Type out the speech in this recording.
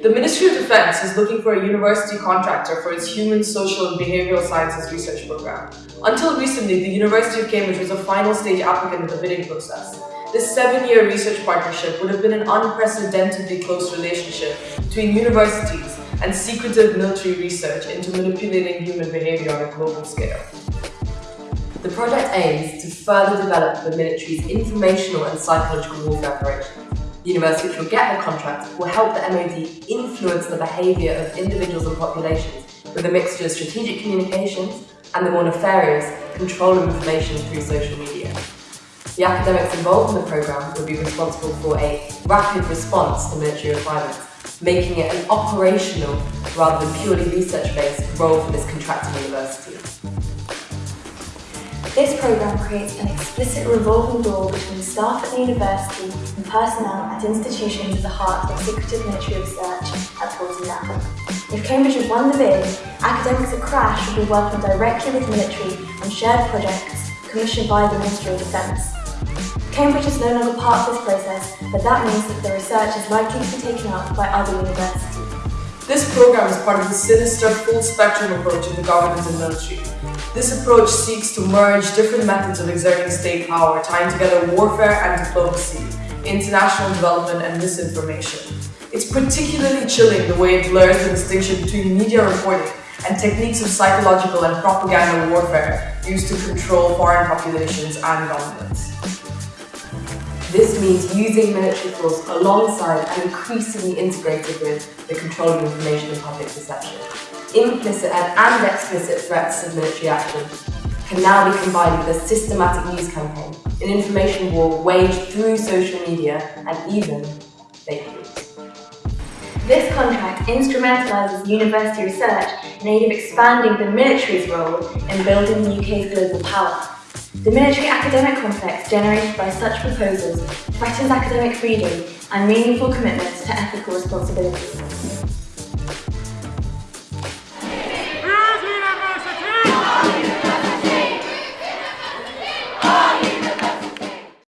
The Ministry of Defence is looking for a university contractor for its Human, Social and Behavioural Sciences research program. Until recently, the University of Cambridge was a final stage applicant in the bidding process. This seven-year research partnership would have been an unprecedentedly close relationship between universities and secretive military research into manipulating human behaviour on a global scale. The project aims to further develop the military's informational and psychological warfare operations. The university get the contract will help the MOD influence the behaviour of individuals and populations with a mixture of strategic communications and the more nefarious control of information through social media. The academics involved in the programme will be responsible for a rapid response to military requirements, making it an operational rather than purely research-based role for this contracting university. This programme creates an explicit revolving door between staff at the university personnel at institutions at the heart of secretive military research at Portsmouth. If Cambridge has won the bid, academics at Crash will be working directly with military on shared projects commissioned by the Ministry of Defence. Cambridge is no longer part of this process, but that means that the research is likely to be taken up by other universities. This program is part of the sinister full-spectrum approach of the government and military. This approach seeks to merge different methods of exerting state power, tying together warfare and diplomacy, international development and misinformation. It's particularly chilling the way it blurs the distinction between media reporting and techniques of psychological and propaganda warfare used to control foreign populations and governments. This means using military force alongside and increasingly integrated with the control of information and public perception. Implicit and, and explicit threats of military action can now be combined with a systematic news campaign, an information war waged through social media and even fake news. This contract instrumentalises university research in aid of expanding the military's role in building the UK's global power. The military academic complex generated by such proposals threatens academic freedom and meaningful commitments to ethical responsibility.